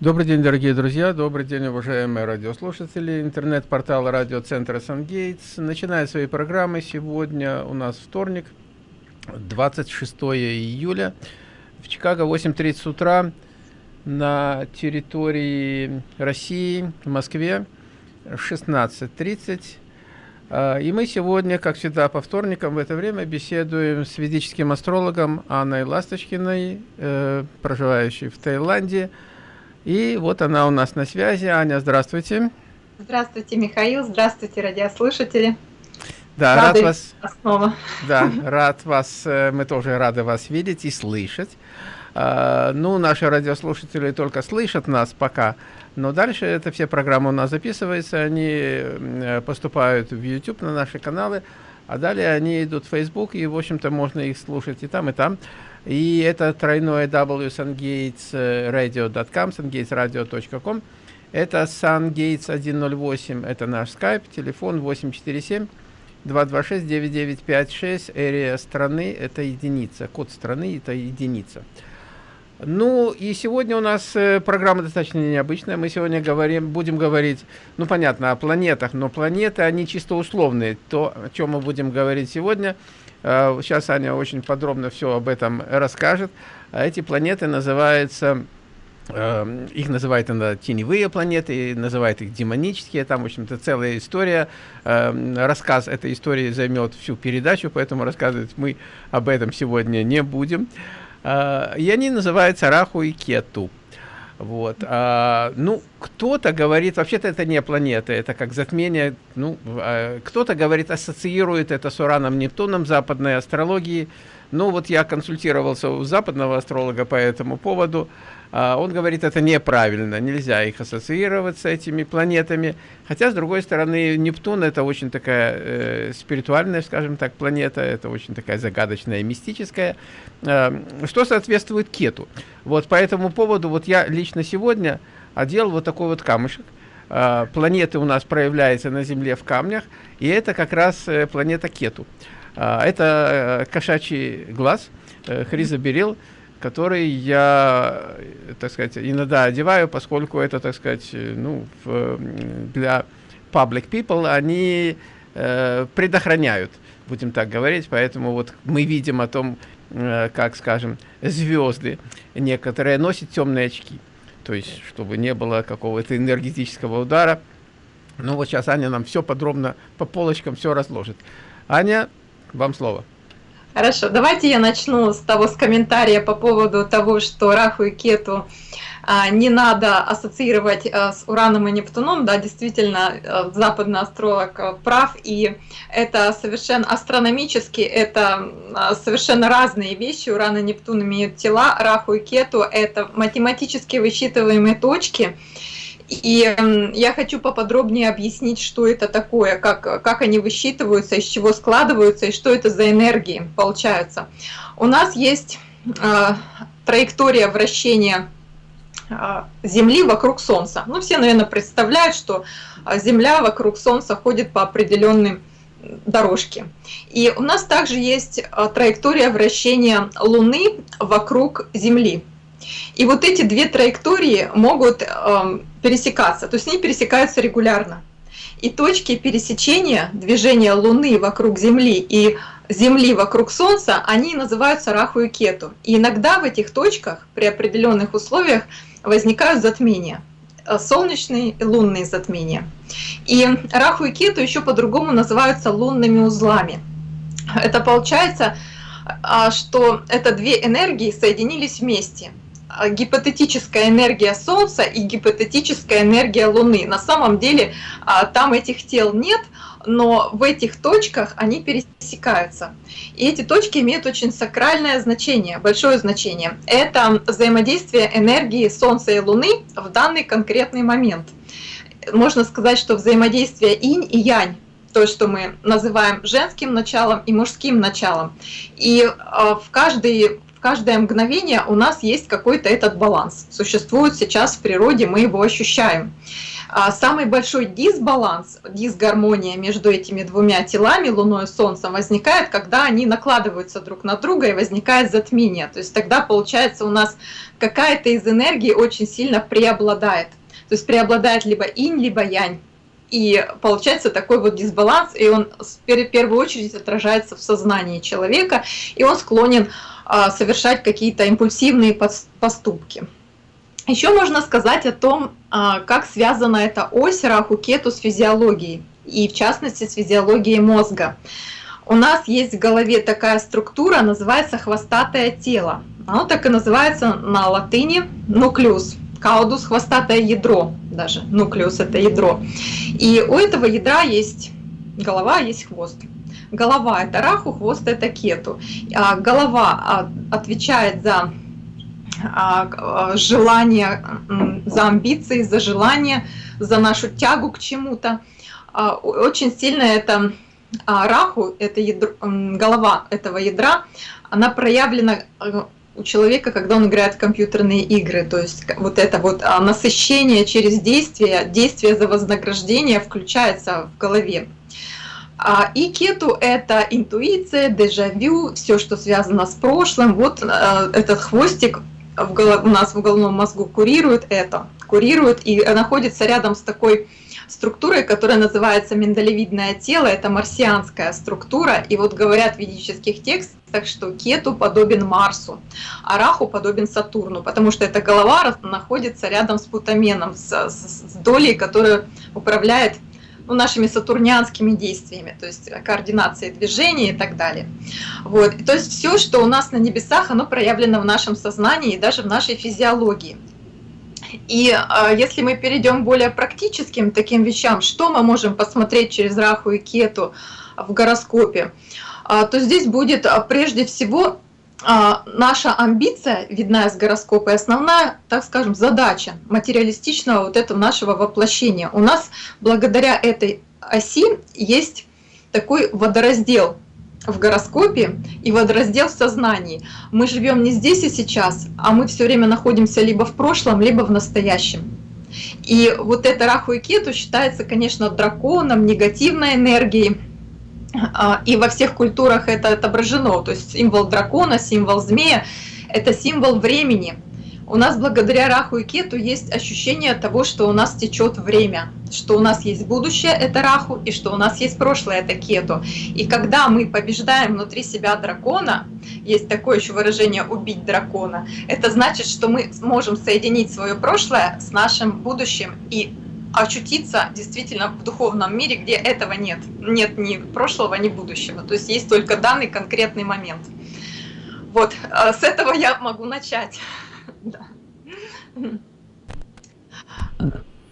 Добрый день, дорогие друзья, добрый день, уважаемые радиослушатели. Интернет-портал радиоцентра «Сангейтс» начинает свои программы. Сегодня у нас вторник, 26 июля. В Чикаго 8.30 утра на территории России, в Москве 16.30. А, и мы сегодня, как всегда, по вторникам в это время беседуем с ведическим астрологом Анной Ласточкиной, э, проживающей в Таиланде. И вот она у нас на связи. Аня, здравствуйте. Здравствуйте, Михаил. Здравствуйте, радиослушатели. Да, рады рад вас. Снова. Да, рад вас. Э, мы тоже рады вас видеть и слышать. А, ну, наши радиослушатели только слышат нас пока. Но дальше это все программы у нас записываются, они э, поступают в YouTube на наши каналы, а далее они идут в Facebook, и, в общем-то, можно их слушать и там, и там. И это тройное www.sungatesradio.com, sungatesradio.com. Это sungates 108, это наш скайп, телефон 847 226 9956, area страны, это единица, код страны, это единица. Ну, и сегодня у нас э, программа достаточно необычная. Мы сегодня говорим, будем говорить, ну, понятно, о планетах, но планеты, они чисто условные. То, о чем мы будем говорить сегодня, э, сейчас Аня очень подробно все об этом расскажет. А эти планеты называются, э, их называют иногда теневые планеты, называют их демонические. Там, в общем-то, целая история. Рассказ этой истории займет всю передачу, поэтому рассказывать мы об этом сегодня не будем. А, и они называются Раху и Кету. Вот. А, ну, кто-то говорит, вообще-то это не планета, это как затмение. Ну, а, кто-то говорит, ассоциирует это с Ураном, Нептуном западной астрологии. Ну, вот я консультировался у западного астролога по этому поводу. А, он говорит, это неправильно, нельзя их ассоциировать с этими планетами. Хотя, с другой стороны, Нептун это очень такая э, спиритуальная, скажем так, планета, это очень такая загадочная, мистическая, э, что соответствует Кету. Вот по этому поводу, вот я лично сегодня одел вот такой вот камушек. Э, планеты у нас проявляются на Земле в камнях, и это как раз э, планета Кету. Э, это кошачий глаз, э, хризоберил, который я, так сказать, иногда одеваю, поскольку это, так сказать, ну, в, для public people они э, предохраняют, будем так говорить, поэтому вот мы видим о том, э, как, скажем, звезды некоторые носят темные очки, то есть, чтобы не было какого-то энергетического удара. Ну вот сейчас Аня нам все подробно по полочкам все разложит. Аня, вам слово. Хорошо, давайте я начну с того, с комментария по поводу того, что Раху и Кету а, не надо ассоциировать а, с Ураном и Нептуном, да, действительно, а, западный астролог прав, и это совершенно астрономически, это совершенно разные вещи, Уран и Нептун имеют тела, Раху и Кету – это математически высчитываемые точки, и я хочу поподробнее объяснить, что это такое, как, как они высчитываются, из чего складываются и что это за энергии получаются. У нас есть э, траектория вращения э, Земли вокруг Солнца. Ну, все, наверное, представляют, что Земля вокруг Солнца ходит по определенным дорожке. И у нас также есть траектория вращения Луны вокруг Земли. И вот эти две траектории могут э, пересекаться, то есть они пересекаются регулярно. И точки пересечения движения Луны вокруг Земли и Земли вокруг Солнца, они называются Раху и Кету. И иногда в этих точках при определенных условиях возникают затмения э, солнечные и лунные затмения. И Раху и Кету еще по-другому называются лунными узлами. Это получается, а, что это две энергии соединились вместе – гипотетическая энергия Солнца и гипотетическая энергия Луны. На самом деле а, там этих тел нет, но в этих точках они пересекаются. И эти точки имеют очень сакральное значение, большое значение. Это взаимодействие энергии Солнца и Луны в данный конкретный момент. Можно сказать, что взаимодействие инь и янь то, что мы называем женским началом и мужским началом. И а, в каждый каждое мгновение у нас есть какой-то этот баланс. Существует сейчас в природе, мы его ощущаем. А самый большой дисбаланс, дисгармония между этими двумя телами, Луной и Солнцем, возникает, когда они накладываются друг на друга и возникает затмение. То есть тогда получается у нас какая-то из энергии очень сильно преобладает. То есть преобладает либо инь, либо янь. И получается такой вот дисбаланс, и он в первую очередь отражается в сознании человека, и он склонен совершать какие-то импульсивные поступки. Еще можно сказать о том, а, как связана эта ось Раху-Кету с физиологией, и в частности с физиологией мозга. У нас есть в голове такая структура, называется хвостатое тело. Оно так и называется на латыни нуклеус. Каудус – хвостатое ядро даже, нуклеус – это ядро. И у этого ядра есть голова, есть хвост. Голова – это раху, хвост – это кету. А голова а, отвечает за а, желание, за амбиции, за желание, за нашу тягу к чему-то. Очень сильно это раху, это ядро, голова этого ядра, она проявлена у человека, когда он играет в компьютерные игры. То есть вот это вот насыщение через действие, действие за вознаграждение включается в голове. А, и кету – это интуиция, дежавю, все, что связано с прошлым. Вот а, этот хвостик у нас в головном мозгу курирует это, курирует и находится рядом с такой структурой, которая называется миндалевидное тело, это марсианская структура, и вот говорят в ведических текстах, что Кету подобен Марсу, а Раху подобен Сатурну, потому что эта голова находится рядом с Путаменом, с, с, с долей, которая управляет ну, нашими сатурнианскими действиями, то есть координацией движения и так далее. Вот. То есть все, что у нас на небесах, оно проявлено в нашем сознании и даже в нашей физиологии. И э, если мы перейдем к более практическим таким вещам, что мы можем посмотреть через Раху и Кету в гороскопе, э, то здесь будет э, прежде всего э, наша амбиция, видна из гороскопа, и основная, так скажем, задача материалистичного вот этого нашего воплощения. У нас благодаря этой оси есть такой водораздел – в гороскопе и водораздел в сознании. Мы живем не здесь и сейчас, а мы все время находимся либо в прошлом, либо в настоящем. И вот это Раху и Кету считается, конечно, драконом, негативной энергией. А, и во всех культурах это отображено. То есть символ дракона, символ змея – это символ времени – у нас благодаря Раху и Кету есть ощущение того, что у нас течет время, что у нас есть будущее, это Раху, и что у нас есть прошлое, это Кету. И когда мы побеждаем внутри себя дракона, есть такое еще выражение «убить дракона», это значит, что мы можем соединить свое прошлое с нашим будущим и очутиться действительно в духовном мире, где этого нет. Нет ни прошлого, ни будущего. То есть есть только данный конкретный момент. Вот, э, с этого я могу начать.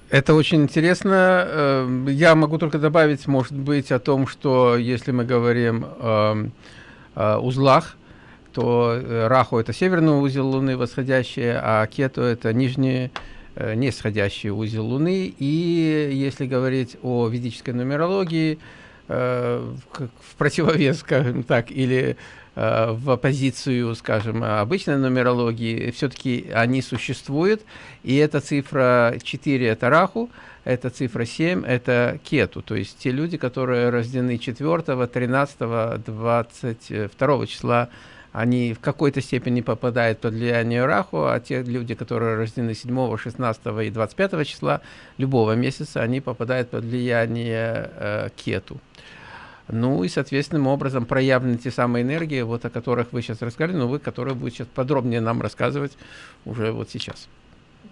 Это очень интересно. Э, я могу только добавить, может быть, о том, что если мы говорим о, узлах, то э, Раху – это северный узел Луны, восходящий, а Кету – это нижний, нисходящий узел Луны. И если говорить о ведической нумерологии, в противовес, скажем так, или Э, в оппозицию, скажем, обычной нумерологии, все-таки они существуют, и эта цифра 4 – это Раху, эта цифра 7 – это Кету, то есть те люди, которые рождены 4, 13, 22 числа, они в какой-то степени попадают под влияние Раху, а те люди, которые рождены 7, 16 и 25 числа любого месяца, они попадают под влияние э, Кету. Ну и, соответственным образом, проявлены те самые энергии, вот о которых вы сейчас рассказали, но вы, которые будете сейчас подробнее нам рассказывать уже вот сейчас.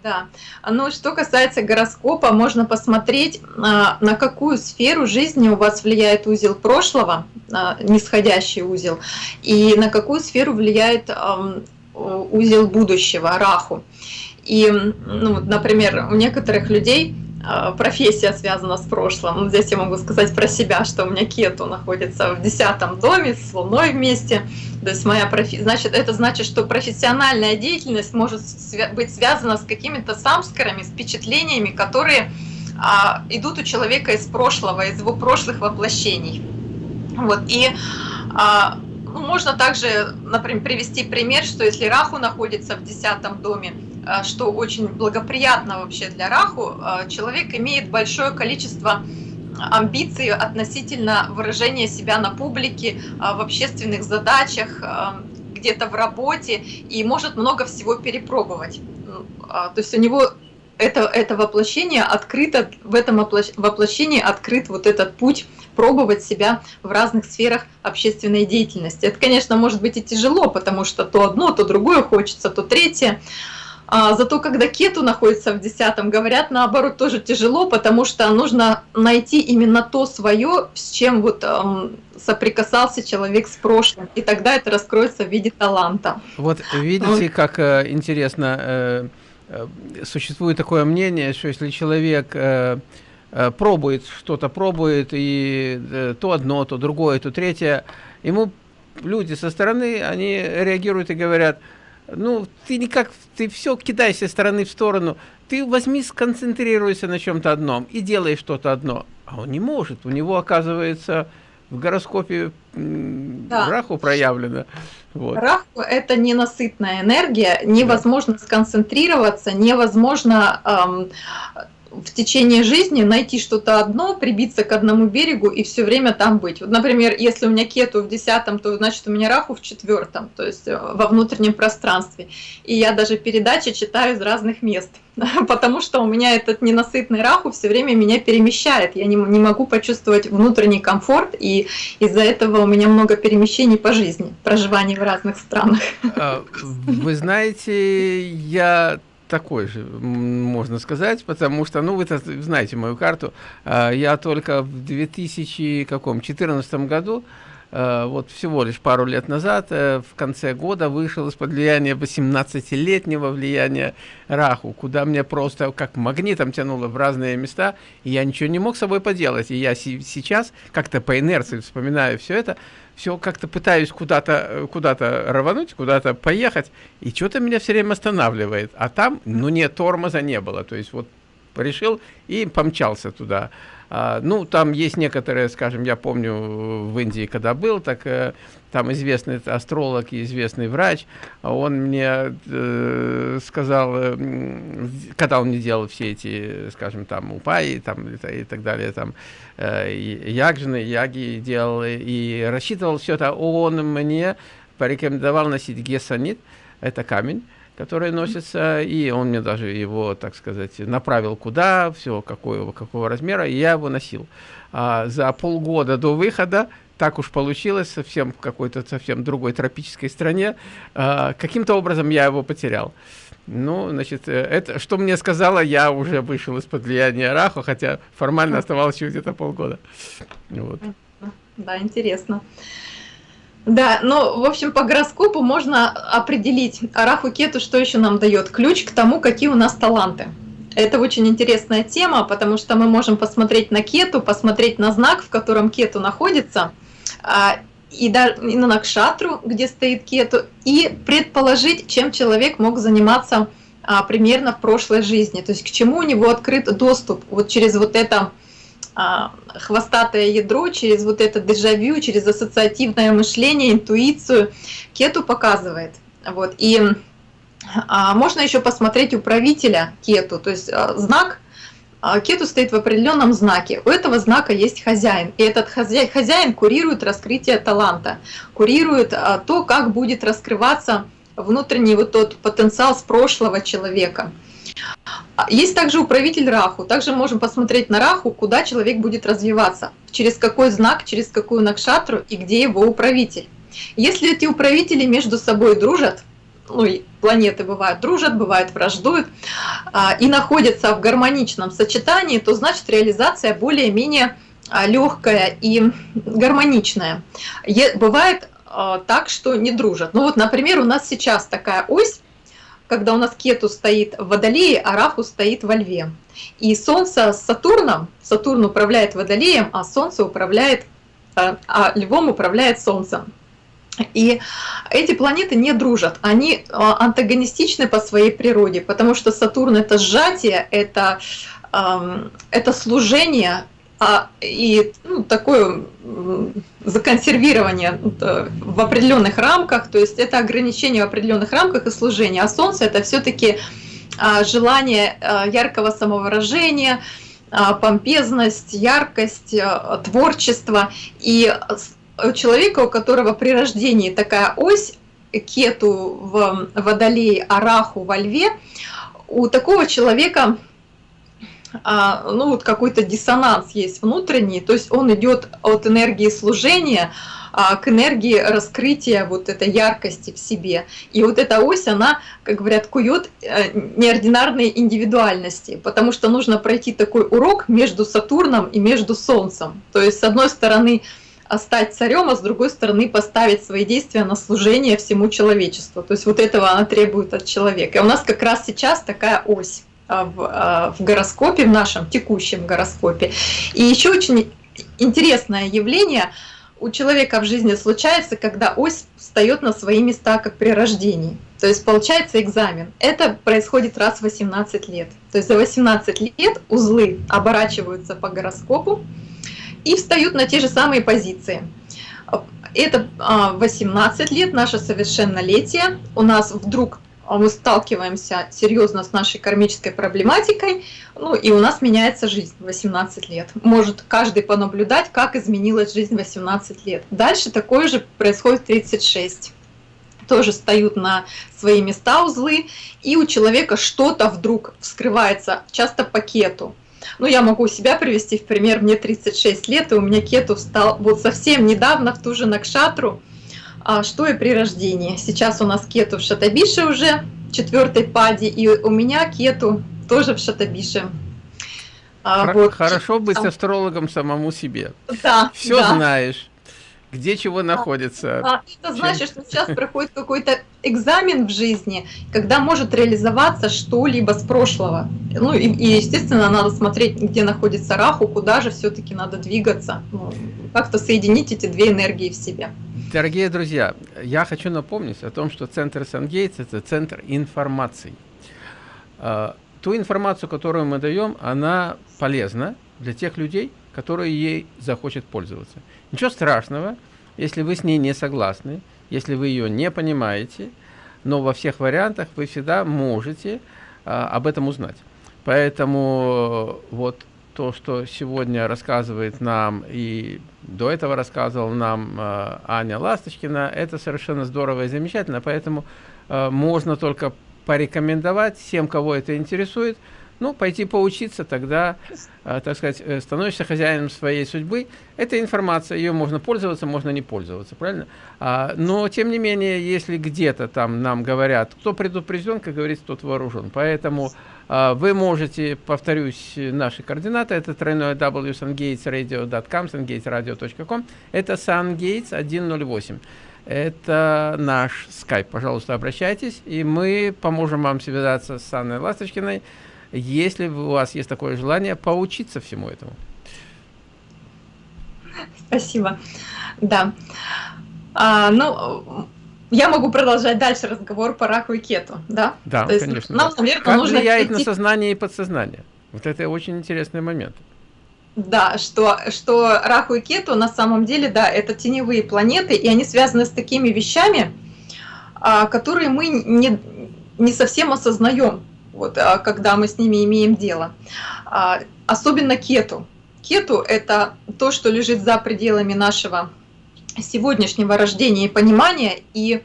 Да, ну что касается гороскопа, можно посмотреть, а, на какую сферу жизни у вас влияет узел прошлого, а, нисходящий узел, и на какую сферу влияет узел будущего, раху. И, ну, например, у некоторых людей профессия связана с прошлым. Здесь я могу сказать про себя, что у меня кету находится в десятом доме с Луной вместе. То есть моя профи... значит, это значит, что профессиональная деятельность может быть связана с какими-то самскарами, с впечатлениями, которые а, идут у человека из прошлого, из его прошлых воплощений. Вот. И а, ну, можно также, например, привести пример, что если Раху находится в десятом доме, э, что очень благоприятно вообще для Раху, э, человек имеет большое количество амбиций относительно выражения себя на публике, в общественных задачах, где-то в работе и может много всего перепробовать. То есть у него это, это воплощение открыто, в этом воплощении открыт вот этот путь пробовать себя в разных сферах общественной деятельности. Это, конечно, может быть и тяжело, потому что то одно, то другое хочется, то третье. А, зато когда кету находится в десятом, говорят, наоборот, тоже тяжело, потому что нужно найти именно то свое, с чем вот эм, соприкасался человек с прошлым, и тогда это раскроется в виде таланта. Вот видите, как э, интересно... Э, Э, существует такое мнение, что если человек э, э, пробует что-то, пробует, и то одно, то другое, то третье, ему люди со стороны, они реагируют и говорят, ну, ты никак, ты все кидайся стороны в сторону, ты возьми, сконцентрируйся на чем-то одном и делай что-то одно. А он не может, у него, оказывается, в гороскопе да. Раху проявлено. Вот. Раху – это ненасытная энергия, невозможно да. сконцентрироваться, невозможно эм, в течение жизни найти что-то одно, прибиться к одному берегу и все время там быть. Вот, например, если у меня кету в десятом, то значит у меня раху в четвертом, то есть э, во внутреннем пространстве. И я даже передачи читаю из разных мест, потому что у меня этот ненасытный раху все время меня перемещает. Я не, не могу почувствовать внутренний комфорт, и из-за этого у меня много перемещений по жизни, проживаний в разных странах. А, вы знаете, я такой же, можно сказать, потому что, ну, вы знаете мою карту, а, я только в 2014 году, вот всего лишь пару лет назад, э, в конце года вышел из-под влияния 18-летнего влияния Раху, куда мне просто как магнитом тянуло в разные места, и я ничего не мог с собой поделать. И я сейчас как-то по инерции вспоминаю все это, все как-то пытаюсь куда-то куда, -то, рвануть, куда-то поехать, и что-то меня все время останавливает. А там, ну нет, тормоза не было. То есть вот решил и помчался туда. А, ну, там есть некоторые, скажем, я помню в Индии, когда был, так э, там известный астролог и известный врач, он мне э, сказал, э, когда он мне делал все эти, скажем, там, упаи там, и, и так далее, там, э, ягжины, яги делал, и рассчитывал все это, он мне порекомендовал носить гессанит, это камень, который носится, и он мне даже его, так сказать, направил куда, все, какого, какого размера, и я его носил. А, за полгода до выхода так уж получилось, совсем в какой-то совсем другой тропической стране, а, каким-то образом я его потерял. Ну, значит, э, это, что мне сказала, я уже вышел из-под влияния Раху, хотя формально оставалось еще где-то полгода. Вот. Да, интересно. Да, ну, в общем, по гороскопу можно определить Араху Кету, что еще нам дает ключ к тому, какие у нас таланты. Это очень интересная тема, потому что мы можем посмотреть на Кету, посмотреть на знак, в котором Кету находится, а, и, на Накшатру, где стоит Кету, и предположить, чем человек мог заниматься а, примерно в прошлой жизни, то есть к чему у него открыт доступ вот через вот это хвостатое ядро, через вот это дежавю, через ассоциативное мышление, интуицию кету показывает. Вот. И а, можно еще посмотреть управителя кету, то есть а, знак а, кету стоит в определенном знаке. У этого знака есть хозяин. И этот хозяин, хозяин курирует раскрытие таланта, курирует а, то, как будет раскрываться внутренний вот тот потенциал с прошлого человека. Есть также управитель Раху. Также можем посмотреть на Раху, куда человек будет развиваться, через какой знак, через какую накшатру и где его управитель. Если эти управители между собой дружат, ну и планеты бывают дружат, бывают враждуют, а, и находятся в гармоничном сочетании, то значит реализация более-менее а, легкая и гармоничная. Бывает а, так, что не дружат. Ну вот, например, у нас сейчас такая ось, когда у нас Кету стоит в Водолее, а Раху стоит во Льве. И Солнце с Сатурном, Сатурн управляет Водолеем, а Солнце управляет, э, а Львом управляет Солнцем. И эти планеты не дружат, они э, антагонистичны по своей природе, потому что Сатурн это сжатие, это, это служение, а, и ну, такое законсервирование э, в определенных рамках, то есть это ограничение в определенных рамках и служение, а солнце это все-таки а, желание а, яркого самовыражения, а, помпезность, яркость, творчество. И у человека, у которого при рождении такая ось, кету в водолее, араху во льве, у такого человека ну вот какой-то диссонанс есть внутренний, то есть он идет от энергии служения а, к энергии раскрытия вот этой яркости в себе. И вот эта ось, она, как говорят, кует э, неординарные индивидуальности, потому что нужно пройти такой урок между Сатурном и между Солнцем. То есть, с одной стороны, стать царем, а с другой стороны поставить свои действия на служение всему человечеству. То есть вот этого она требует от человека. И у нас как раз сейчас такая ось. А, в, а, в гороскопе, в нашем текущем гороскопе. И еще очень интересное явление у человека в жизни случается, когда ось встает на свои места, как при рождении. То есть получается экзамен. Это происходит раз в 18 лет. То есть за 18 лет узлы оборачиваются по гороскопу и встают на те же самые позиции. Это 18 а, лет, наше совершеннолетие. У нас вдруг мы сталкиваемся серьезно с нашей кармической проблематикой, ну и у нас меняется жизнь в 18 лет. Может каждый понаблюдать, как изменилась жизнь в 18 лет. Дальше такое же происходит в 36 тоже встают на свои места узлы, и у человека что-то вдруг вскрывается, часто по кету. Ну, я могу себя привести в пример, мне 36 лет, и у меня кету встал вот совсем недавно в ту же Накшатру, а что и при рождении. Сейчас у нас кету в Шатабише уже, четвертой паде, и у меня кету тоже в Шатабише. А, вот. Хорошо быть астрологом самому себе. Да. Все да. знаешь где чего находится. А, это значит, что сейчас проходит какой-то экзамен в жизни, когда может реализоваться что-либо с прошлого. Ну и, и, естественно, надо смотреть, где находится Раху, куда же все-таки надо двигаться, ну, как-то соединить эти две энергии в себе. Дорогие друзья, я хочу напомнить о том, что центр Сангейтс – это центр информации. А, ту информацию, которую мы даем, она полезна для тех людей, которые ей захочет пользоваться. Ничего страшного, если вы с ней не согласны, если вы ее не понимаете, но во всех вариантах вы всегда можете а, об этом узнать. Поэтому вот то, что сегодня рассказывает нам и до этого рассказывал нам э, Аня Ласточкина, это совершенно здорово и замечательно, поэтому э, можно только порекомендовать всем, кого это интересует, ну, пойти поучиться, тогда, э, так сказать, э, становишься хозяином своей судьбы. Это информация, ее можно пользоваться, можно не пользоваться, правильно? А, но, тем не менее, если где-то там нам говорят, кто предупрежден, как говорится, тот вооружен. Поэтому а, вы можете, повторюсь, наши координаты, это тройное w sungatesradio.com, sungatesradio.com, это sungates 108. Это наш скайп. Пожалуйста, обращайтесь, и мы поможем вам связаться с Анной Ласточкиной, если у вас есть такое желание поучиться всему этому. Спасибо. Да. А, ну, я могу продолжать дальше разговор по раку и кету, да? Да, То есть конечно. Нам, да. наверное, как нужно влияет прийти... на сознание и подсознание? Вот это очень интересный момент. Да, что, что Раху и Кету на самом деле, да, это теневые планеты, и они связаны с такими вещами, а, которые мы не, не совсем осознаем, вот, а, когда мы с ними имеем дело. А, особенно Кету. Кету – это то, что лежит за пределами нашего сегодняшнего рождения и понимания, и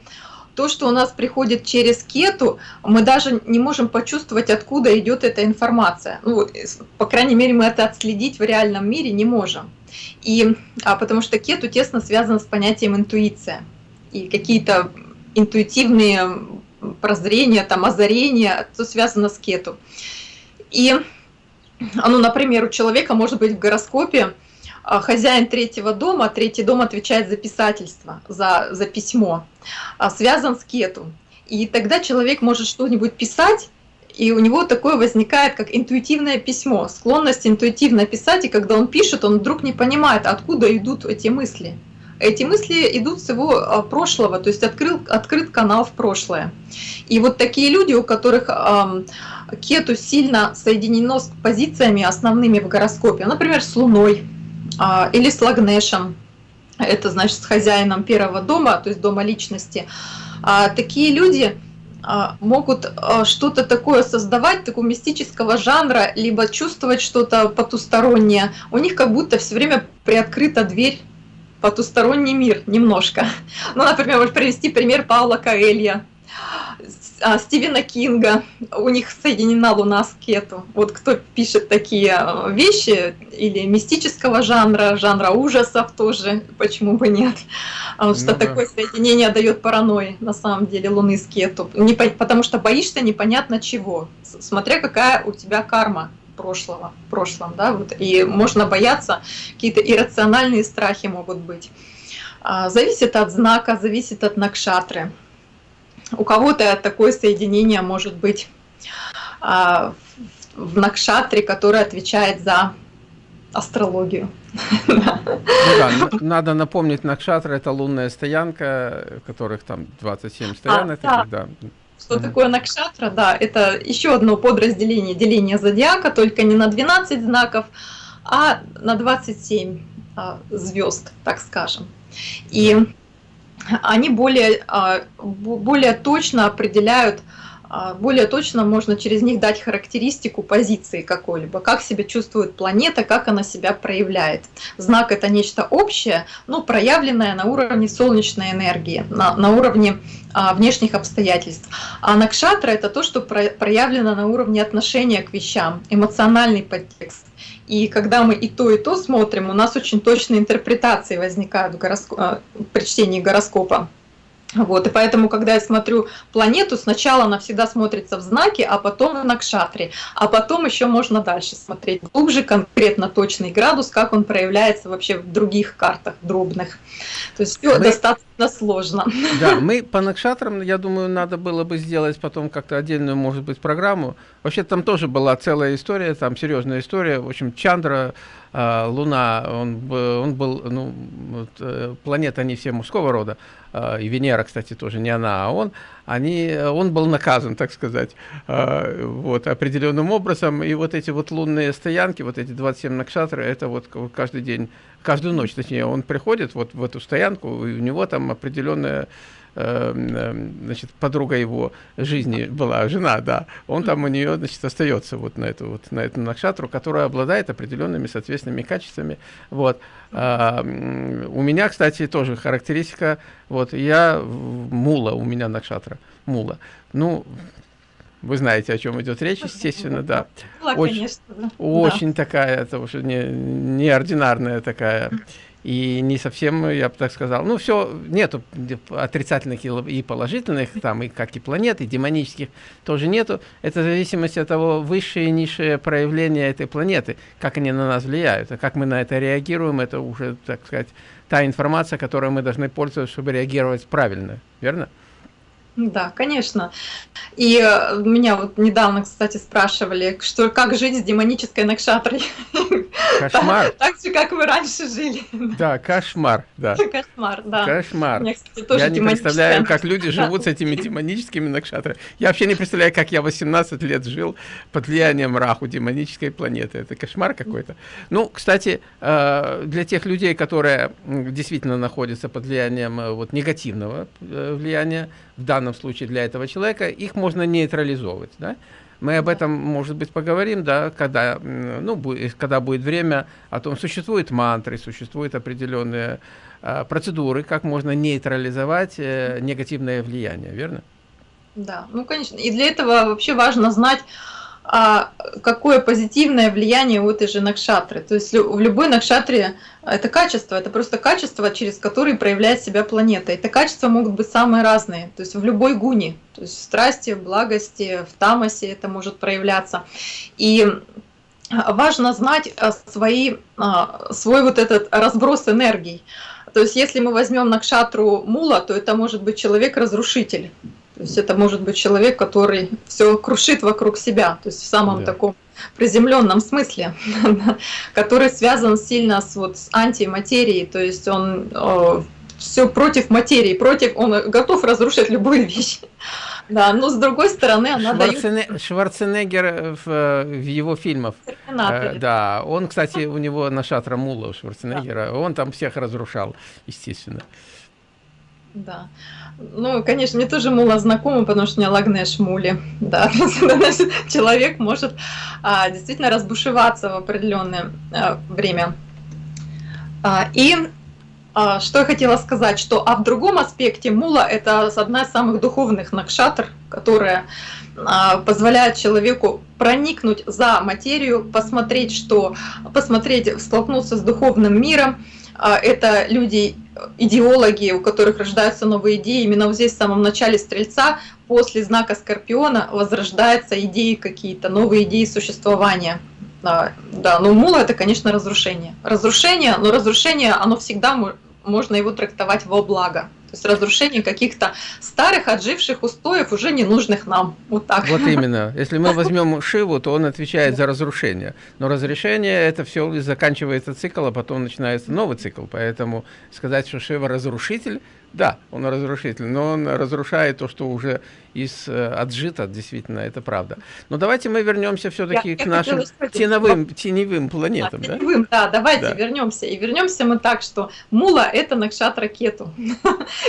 то, что у нас приходит через кету, мы даже не можем почувствовать, откуда идет эта информация. Ну, по крайней мере, мы это отследить в реальном мире не можем. И, а потому что кету тесно связано с понятием интуиция. И какие-то интуитивные прозрения, там, озарения, то связано с кету. И, ну, например, у человека может быть в гороскопе а, хозяин третьего дома, третий дом отвечает за писательство, за, за письмо, а, связан с кету. И тогда человек может что-нибудь писать, и у него такое возникает, как интуитивное письмо, склонность интуитивно писать, и когда он пишет, он вдруг не понимает, откуда идут эти мысли. Эти мысли идут с его а, прошлого, то есть открыл, открыт канал в прошлое. И вот такие люди, у которых кету сильно соединено с позициями основными в гороскопе, например, с Луной а, или с Лагнешем, это значит с хозяином первого дома, то есть дома личности. А, такие люди могут что-то такое создавать, такого мистического жанра, либо чувствовать что-то потустороннее. У них как будто все время приоткрыта дверь потусторонний мир немножко. Ну, например, вот привести пример Паула Каэлья, а, Стивена Кинга, у них соединена Луна с Кету. Вот кто пишет такие а, вещи, или мистического жанра, жанра ужасов тоже, почему бы нет. Потому что ну, да. такое соединение дает паранойи, на самом деле, Луны с Кету. Не, потому что боишься непонятно чего, смотря какая у тебя карма прошлого, в прошлом, да, вот, и можно бояться, какие-то иррациональные страхи могут быть. А, зависит от знака, зависит от накшатры. У кого-то такое соединение может быть а, в накшатре, который отвечает за астрологию. Ну да, надо напомнить, Накшатра это лунная стоянка, которых там 27 стоянок. А, да. Что mm-hmm. такое Накшатра? Да, это еще одно подразделение, деление зодиака, только не на 12 знаков, а на 27 а, звезд, так скажем. И они более, а, более точно определяют более точно можно через них дать характеристику позиции какой-либо, как себя чувствует планета, как она себя проявляет. Знак это нечто общее, но проявленное на уровне солнечной энергии, на, на уровне а, внешних обстоятельств. А накшатра это то, что про, проявлено на уровне отношения к вещам, эмоциональный подтекст. И когда мы и то, и то смотрим, у нас очень точные интерпретации возникают в гороско... А, при чтении гороскопа. Вот, и поэтому, когда я смотрю планету, сначала она всегда смотрится в знаке, а потом в накшатре, а потом еще можно дальше смотреть глубже, конкретно точный градус, как он проявляется вообще в других картах дробных. То есть все мы... достаточно сложно. Да, мы по накшатрам, я думаю, надо было бы сделать потом как-то отдельную, может быть, программу. Вообще там тоже была целая история, там серьезная история. В общем, Чандра а, Луна, он, он был, ну, э, планеты, они все мужского рода, и Венера, кстати, тоже не она, а он, они, он был наказан, так сказать, а, вот, определенным образом, и вот эти вот лунные стоянки, вот эти 27 накшатры, это вот каждый день, каждую ночь, точнее, он приходит вот в эту стоянку, и у него там определенная Эм, эм, значит, подруга его жизни была, жена, да, он там у нее, значит, остается вот на эту вот, на эту накшатру, которая обладает определенными соответственными качествами, вот. А, у меня, кстати, тоже характеристика, вот, я мула, у меня накшатра, мула, ну, вы знаете, о чем идет речь, естественно, да. Очень, конечно, очень да. такая, это уже не, неординарная такая и не совсем, я бы так сказал, ну все, нету отрицательных и положительных, там и как и планет, и демонических тоже нету. Это в зависимости от того, высшее и низшее проявление этой планеты, как они на нас влияют, а как мы на это реагируем, это уже, так сказать, та информация, которой мы должны пользоваться, чтобы реагировать правильно, верно? Да, конечно. И э, меня вот недавно, кстати, спрашивали, что как жить с демонической накшатрой. Кошмар. Так же, как вы раньше жили. Да, кошмар, да. Кошмар, да. Кошмар. Меня, кстати, тоже я не представляю, как люди живут с этими демоническими накшатрами. Я вообще не представляю, как я 18 лет жил под влиянием Раху, демонической планеты. Это кошмар какой-то. Ну, кстати, э, для тех людей, которые действительно находятся под влиянием э, вот негативного влияния, в данном случае для этого человека, их можно нейтрализовывать. Да? Мы об этом, может быть, поговорим, да, когда, ну, будет, когда будет время о том, существуют мантры, существуют определенные э, процедуры, как можно нейтрализовать э, негативное влияние, верно? Да, ну, конечно. И для этого вообще важно знать, а какое позитивное влияние у этой же накшатры. То есть в любой накшатре это качество, это просто качество, через которое проявляет себя планета. Это качества могут быть самые разные, то есть в любой гуне, то есть в страсти, в благости, в тамасе это может проявляться. И важно знать а, свои, а, свой вот этот разброс энергий. То есть если мы возьмем накшатру мула, то это может быть человек-разрушитель. То есть это может быть человек, который все крушит вокруг себя, то есть в самом да. таком приземленном смысле, который связан сильно с, вот, с антиматерией, то есть он э, все против материи, против, он готов разрушить любую вещь. Да, но с другой стороны она Шварцене... дает... Шварценеггер в, в его фильмах. Э, да, он, кстати, у него на Шатра Мула у Шварценеггера, да. он там всех разрушал, естественно. Да. Ну, конечно, мне тоже Мула знакома, потому что у меня Лагнеш Мули. Да, человек может а, действительно разбушеваться в определенное а, время. А, и а, что я хотела сказать, что а в другом аспекте мула это одна из самых духовных накшатр, которая а, позволяет человеку проникнуть за материю, посмотреть, что, посмотреть, столкнуться с духовным миром. А, это люди, идеологи, у которых рождаются новые идеи. Именно вот здесь в самом начале Стрельца, после знака Скорпиона, возрождаются идеи какие-то, новые идеи существования. Да, да, но мула это, конечно, разрушение. Разрушение, но разрушение, оно всегда можно его трактовать во благо. То есть разрушение каких-то старых, отживших устоев, уже ненужных нам. Вот так. Вот именно. Если мы возьмем Шиву, то он отвечает за разрушение. Но разрешение это все заканчивается цикл, а потом начинается новый цикл. Поэтому сказать, что Шива разрушитель, да, он разрушитель, но он разрушает то, что уже из э, отжито, действительно, это правда. Но давайте мы вернемся все-таки к нашим теневым, теневым планетам. А, теневым, да, да давайте да. вернемся. И вернемся мы так, что Мула – это Накшат ракету.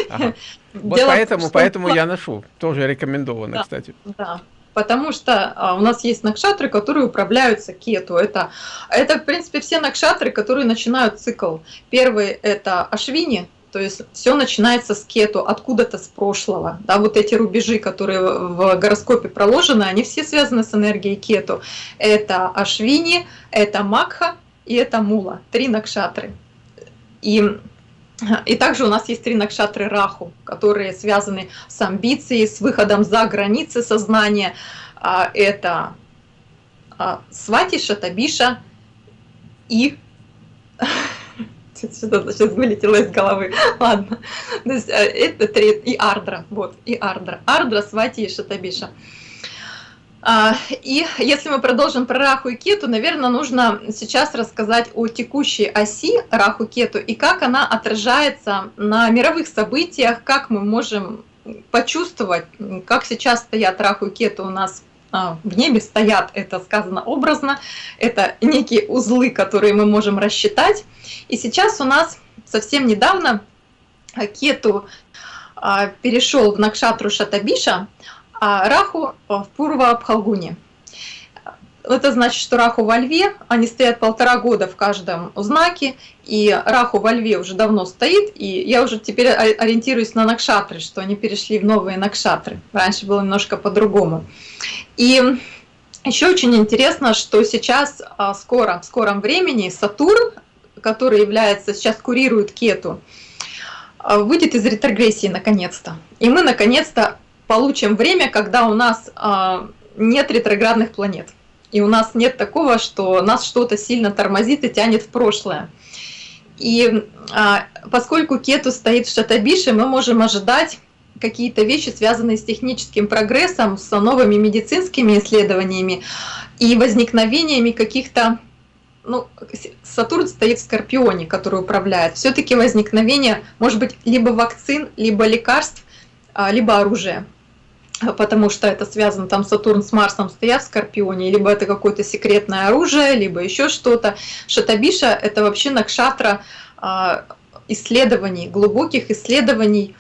Ага. Вот Дело поэтому, том, поэтому я ношу, тоже рекомендовано, да, кстати. Да, Потому что а, у нас есть накшатры, которые управляются кету. Это, это, в принципе, все накшатры, которые начинают цикл. Первый – это Ашвини, то есть все начинается с кету, откуда-то с прошлого. Да, вот эти рубежи, которые в гороскопе проложены, они все связаны с энергией кету. Это Ашвини, это Макха и это Мула. Три накшатры. И и также у нас есть три накшатры Раху, которые связаны с амбицией, с выходом за границы сознания. А, это а, Свати, Шатабиша и что-то сейчас вылетело из головы. Ладно. То есть, э, это три, и Ардра, вот, и Ардра. Ардра, Свати и Шатабиша. А, и если мы продолжим про Раху и Кету, наверное, нужно сейчас рассказать о текущей оси Раху Кету и как она отражается на мировых событиях, как мы можем почувствовать, как сейчас стоят Раху и Кету у нас в небе стоят, это сказано образно, это некие узлы, которые мы можем рассчитать. И сейчас у нас совсем недавно Кету а, перешел в Накшатру Шатабиша, а Раху в Пурва Абхалгуне. Это значит, что Раху во Льве, они стоят полтора года в каждом знаке, и Раху во Льве уже давно стоит, и я уже теперь ориентируюсь на Накшатры, что они перешли в новые Накшатры. Раньше было немножко по-другому. И еще очень интересно, что сейчас а, скоро, в скором времени Сатурн, который является, сейчас курирует Кету, а, выйдет из ретрогрессии наконец-то. И мы наконец-то получим время, когда у нас а, нет ретроградных планет. И у нас нет такого, что нас что-то сильно тормозит и тянет в прошлое. И поскольку Кету стоит в Шатабише, мы можем ожидать какие-то вещи, связанные с техническим прогрессом, с новыми медицинскими исследованиями и возникновениями каких-то ну, Сатурн стоит в Скорпионе, который управляет. Все-таки возникновение может быть либо вакцин, либо лекарств, а, либо оружия. Потому что это связано, там Сатурн с Марсом стоят в Скорпионе, либо это какое-то секретное оружие, либо еще что-то. Шатабиша – это вообще накшатра а, исследований, глубоких исследований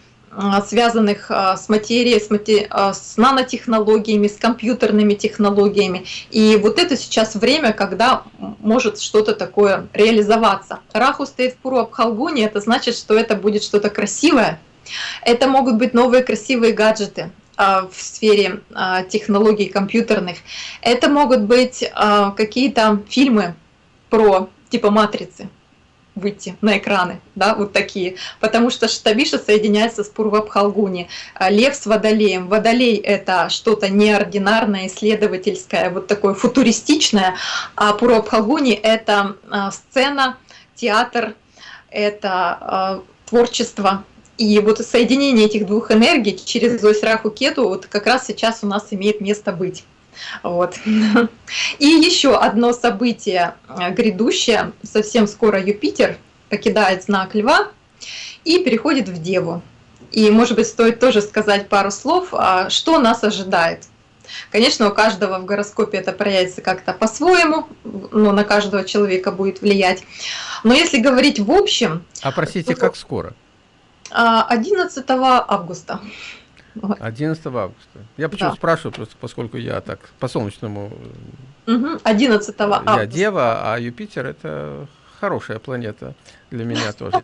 связанных а, с материей, с, матери... А, с нанотехнологиями, с компьютерными технологиями. И вот это сейчас время, когда может что-то такое реализоваться. Раху стоит в Пуру Абхалгуне, это значит, что это будет что-то красивое. Это могут быть новые красивые гаджеты в сфере технологий компьютерных. Это могут быть какие-то фильмы про типа «Матрицы», выйти на экраны, да, вот такие, потому что Штабиша соединяется с Пурвабхалгуни, а Лев с Водолеем. Водолей – это что-то неординарное, исследовательское, вот такое футуристичное, а Пурвабхалгуни – это а, сцена, театр, это а, творчество, и вот соединение этих двух энергий через ось Раху Кету вот как раз сейчас у нас имеет место быть. Вот. И еще одно событие э, грядущее. Совсем скоро Юпитер покидает знак Льва и переходит в Деву. И, может быть, стоит тоже сказать пару слов, а, что нас ожидает. Конечно, у каждого в гороскопе это проявится как-то по-своему, но на каждого человека будет влиять. Но если говорить в общем... А простите, то, как скоро? 11 августа. 11 августа. Я почему да. спрашиваю, просто поскольку я так по солнечному... Угу, 11 августа. Я Дева, а Юпитер это хорошая планета для меня тоже.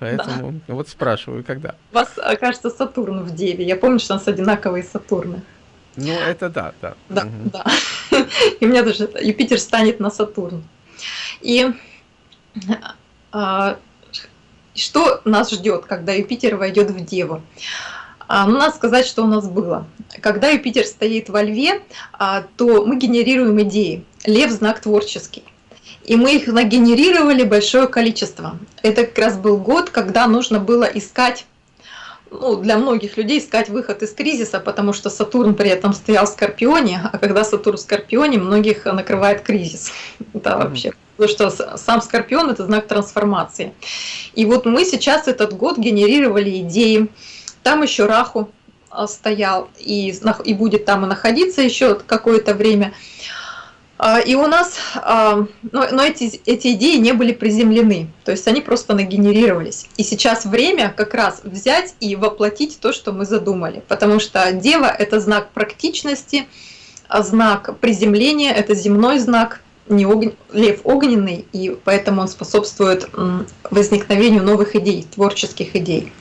Поэтому да. вот спрашиваю, когда. У вас, кажется, Сатурн в Деве. Я помню, что у нас одинаковые Сатурны. Ну, это да, да. Да, угу. да. И у меня даже Юпитер станет на Сатурн. И а, что нас ждет, когда Юпитер войдет в Деву? А, ну, надо сказать, что у нас было. Когда Юпитер стоит во Льве, а, то мы генерируем идеи. Лев – знак творческий. И мы их нагенерировали большое количество. Это как раз был год, когда нужно было искать ну, для многих людей искать выход из кризиса, потому что Сатурн при этом стоял в Скорпионе, а когда Сатурн в Скорпионе, многих накрывает кризис. Это вообще Потому что сам Скорпион – это знак трансформации. И вот мы сейчас этот год генерировали идеи. Там еще Раху а, стоял и, и будет там и находиться еще какое-то время. А, и у нас, а, но, но эти, эти идеи не были приземлены, то есть они просто нагенерировались. И сейчас время как раз взять и воплотить то, что мы задумали, потому что Дева – это знак практичности, знак приземления – это земной знак, не ог... лев огненный, и поэтому он способствует возникновению новых идей, творческих идей.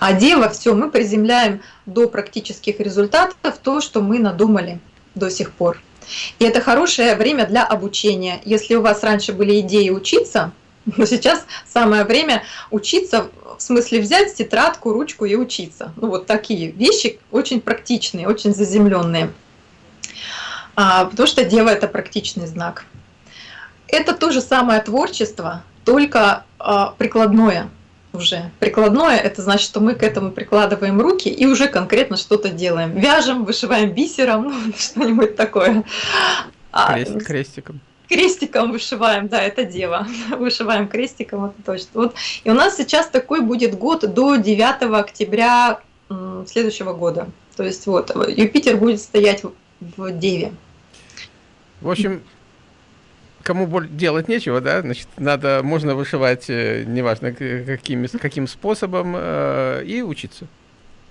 А Дева – все, мы приземляем до практических результатов то, что мы надумали до сих пор. И это хорошее время для обучения. Если у вас раньше были идеи учиться, но сейчас самое время учиться, в смысле взять тетрадку, ручку и учиться. Ну вот такие вещи очень практичные, очень заземленные. А, потому что дева – это практичный знак. Это то же самое творчество, только а, прикладное уже. Прикладное – это значит, что мы к этому прикладываем руки и уже конкретно что-то делаем. Вяжем, вышиваем бисером, ну, что-нибудь такое. А, Крест, крестиком. Крестиком вышиваем, да, это дева. Вышиваем крестиком, это точно. Вот. И у нас сейчас такой будет год до 9 октября следующего года. То есть вот, Юпитер будет стоять в Деве. В общем, кому делать нечего, да, значит, надо, можно вышивать, э, неважно каким, каким способом, э, и учиться.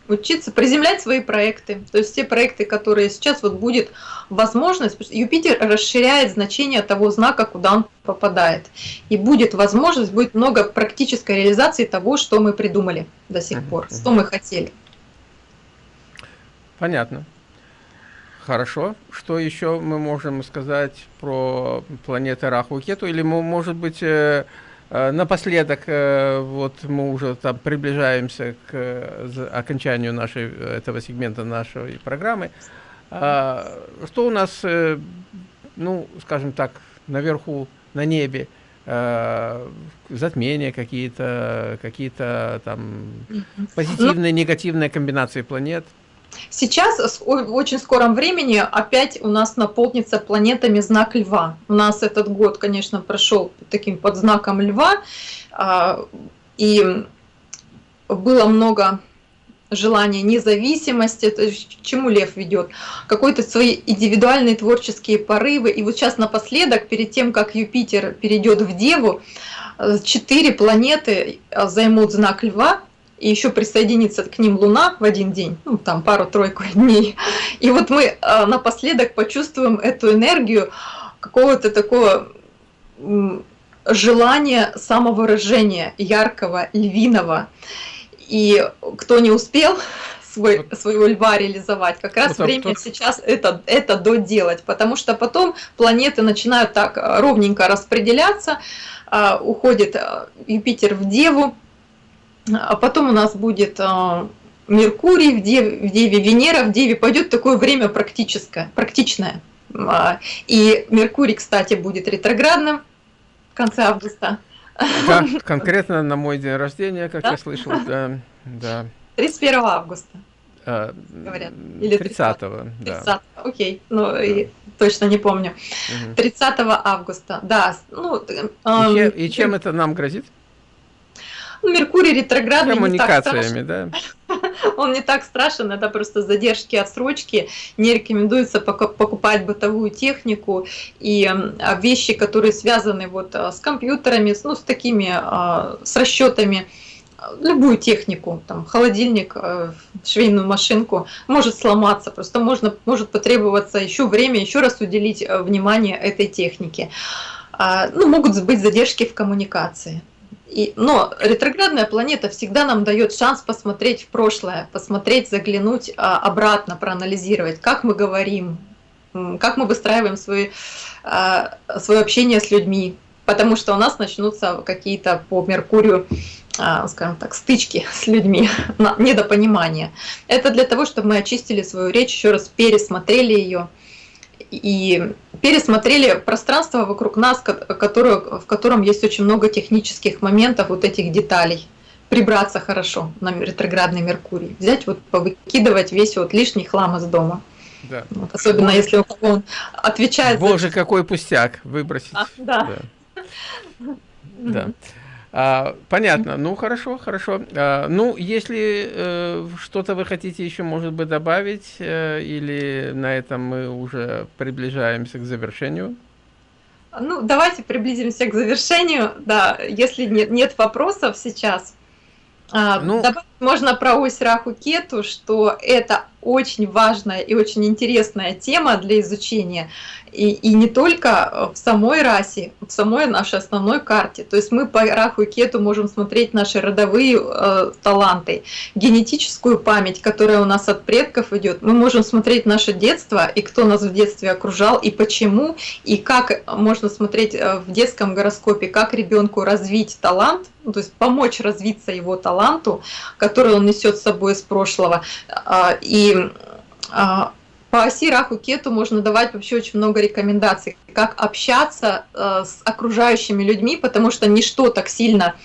Учиться, приземлять свои проекты. То есть те проекты, которые сейчас вот будет возможность, Юпитер расширяет значение того знака, куда он попадает. И будет возможность, будет много практической реализации того, что мы придумали до сих пор, что мы хотели. Понятно. Хорошо. Что еще мы можем сказать про планеты Раху и Кету? Или, может быть, э, э, напоследок, э, вот мы уже там приближаемся к окончанию нашей, этого сегмента нашей программы. А, что у нас, ну, скажем так, наверху, на небе? затмения какие-то, какие-то там позитивные, негативные комбинации планет – Сейчас в очень скором времени опять у нас наполнится планетами знак Льва. У нас этот год, конечно, прошел таким под знаком Льва, а, и было много желания независимости, то есть чему лев ведет, какой-то свои индивидуальные творческие порывы. И вот сейчас напоследок, перед тем, как Юпитер перейдет в Деву, четыре планеты займут знак Льва, и еще присоединится к ним Луна в один день, ну там пару-тройку дней. И вот мы э, напоследок почувствуем эту энергию какого-то такого желания самовыражения яркого, львиного. И кто не успел свой, своего льва реализовать, как раз ну, время тот... сейчас это, это доделать, потому что потом планеты начинают так э, ровненько распределяться, э, уходит Юпитер в Деву, а потом у нас будет а, Меркурий в Деве, в Деве, Венера в Деве, пойдет такое время практическое, практичное. А, и Меркурий, кстати, будет ретроградным в конце августа. Да, конкретно на мой день рождения, как да? я слышал, да. да. 31 августа. А, говорят. Или 30, 30 да. 30 окей, ну да. точно не помню. Угу. 30 августа, да. Ну, и, чем, и чем это нам грозит? Ну, Меркурий ретроградный Коммуникациями, да? он не так страшен, это просто задержки, отсрочки. Не рекомендуется покупать бытовую технику и а, вещи, которые связаны вот а, с компьютерами, ну, с такими, а, с расчетами любую технику, там, холодильник, швейную машинку, может сломаться, просто можно, может потребоваться еще время, еще раз уделить внимание этой технике. Ну, могут быть задержки в коммуникации. И, но ретроградная планета всегда нам дает шанс посмотреть в прошлое, посмотреть, заглянуть а, обратно, проанализировать, как мы говорим, как мы выстраиваем свои, а, свое общение с людьми, потому что у нас начнутся какие-то по Меркурию, а, скажем так, стычки с людьми, недопонимания. Это для того, чтобы мы очистили свою речь, еще раз пересмотрели ее, и пересмотрели пространство вокруг нас, которое, в котором есть очень много технических моментов, вот этих деталей. Прибраться хорошо на ретроградный Меркурий. Взять, вот повыкидывать весь вот лишний хлам из дома. Да. Вот, особенно Боже. если у кого он отвечает. Боже, за... какой пустяк выбросить. А, да. да. да. А, понятно. Ну, хорошо, хорошо. А, ну, если э, что-то вы хотите еще, может быть, добавить, э, или на этом мы уже приближаемся к завершению? Ну, давайте приблизимся к завершению. Да, если нет, нет вопросов сейчас, а, ну, добавить можно про ось Раху Кету, что это очень важная и очень интересная тема для изучения. И, и не только в самой расе, в самой нашей основной карте. То есть мы по Раху и Кету можем смотреть наши родовые э, таланты, генетическую память, которая у нас от предков идет. Мы можем смотреть наше детство и кто нас в детстве окружал, и почему, и как можно смотреть э, в детском гороскопе, как ребенку развить талант, ну, то есть помочь развиться его таланту, который он несет с собой из прошлого. А, и а, по оси Раху Кету можно давать вообще очень много рекомендаций, как общаться э, с окружающими людьми, потому что ничто так сильно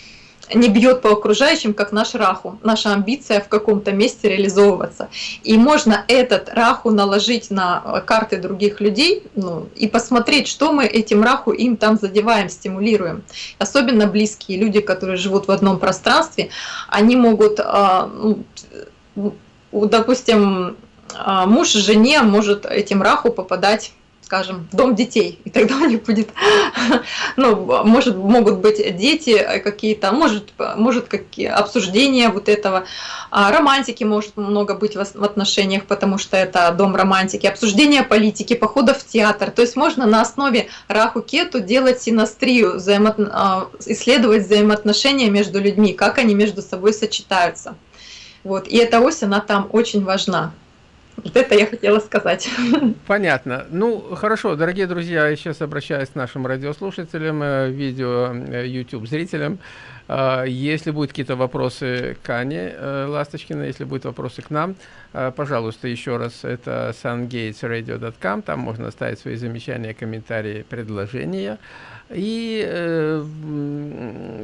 не бьет по окружающим, как наш раху, наша амбиция в каком-то месте реализовываться. И можно этот раху наложить на э, карты других людей ну, и посмотреть, что мы этим раху им там задеваем, стимулируем. Особенно близкие люди, которые живут в одном пространстве, они могут, а, ну, допустим, а, муж жене может этим раху попадать скажем, дом детей, и тогда у них будет, ну, может, могут быть дети какие-то, может, может какие обсуждения вот этого, а романтики может много быть в отношениях, потому что это дом романтики, обсуждение политики, походов в театр, то есть можно на основе раху кету делать синастрию, взаимо... А, исследовать взаимоотношения между людьми, как они между собой сочетаются. Вот. И эта ось, она там очень важна. Вот это я хотела сказать. Понятно. Ну, хорошо, дорогие друзья, я сейчас обращаюсь к нашим радиослушателям, э, видео, э, YouTube зрителям. Э, если будут какие-то вопросы к Ане Ласточкиной, если будут вопросы к нам, пожалуйста, еще раз, это sungatesradio.com, там можно оставить свои замечания, комментарии, предложения. И э,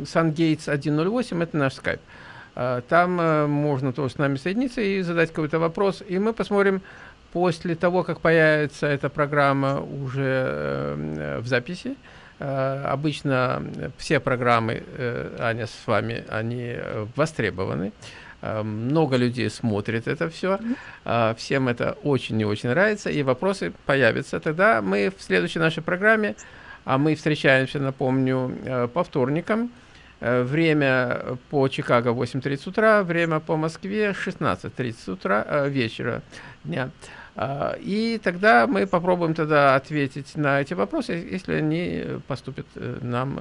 SunGates 108 это наш скайп. А, там э, можно тоже с нами соединиться и задать какой-то вопрос. И мы посмотрим после того, как появится эта программа уже э, в записи. Э, обычно все программы, Аня, с вами, они востребованы. Много людей смотрит это все. Всем это очень и очень нравится. И вопросы появятся. Тогда мы в следующей нашей программе, а мы встречаемся, напомню, по вторникам, Э, время по Чикаго 8.30 утра, время по Москве 16.30 утра, э, вечера дня. А, и тогда мы попробуем тогда ответить на эти вопросы, если они поступят э, нам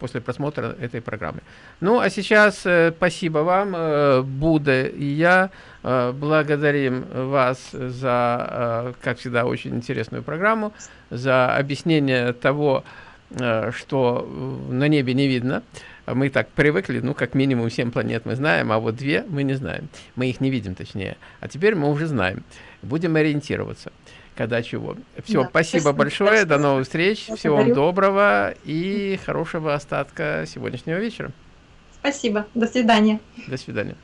после просмотра этой программы. Ну, а сейчас спасибо вам, Будда и я. Благодарим вас за, как всегда, очень интересную программу, за объяснение того, что на небе не видно. А мы так привыкли, ну, как минимум 7 планет мы знаем, а вот две мы не знаем. Мы их не видим, точнее. А теперь мы уже знаем. Будем ориентироваться, когда чего. Все, да, спасибо, спасибо большое, спасибо. до новых встреч, Благодарю. всего вам доброго и хорошего остатка сегодняшнего вечера. Спасибо, до свидания. До свидания.